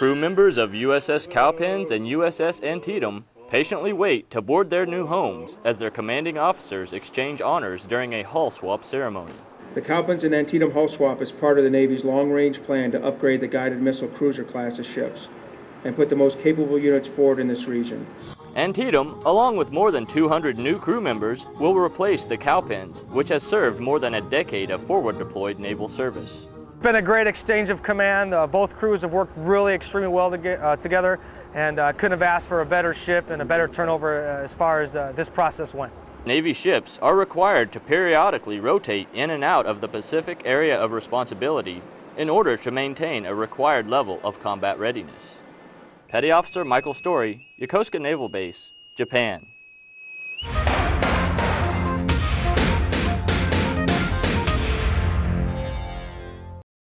Crew members of USS Cowpens and USS Antietam patiently wait to board their new homes as their commanding officers exchange honors during a hull swap ceremony. The Cowpens and Antietam hull swap is part of the Navy's long-range plan to upgrade the guided missile cruiser class of ships and put the most capable units forward in this region. Antietam, along with more than 200 new crew members, will replace the Cowpens, which has served more than a decade of forward deployed naval service. It's been a great exchange of command. Uh, both crews have worked really extremely well to get, uh, together and uh, couldn't have asked for a better ship and a better turnover uh, as far as uh, this process went. Navy ships are required to periodically rotate in and out of the Pacific area of responsibility in order to maintain a required level of combat readiness. Petty Officer Michael Story, Yokosuka Naval Base, Japan.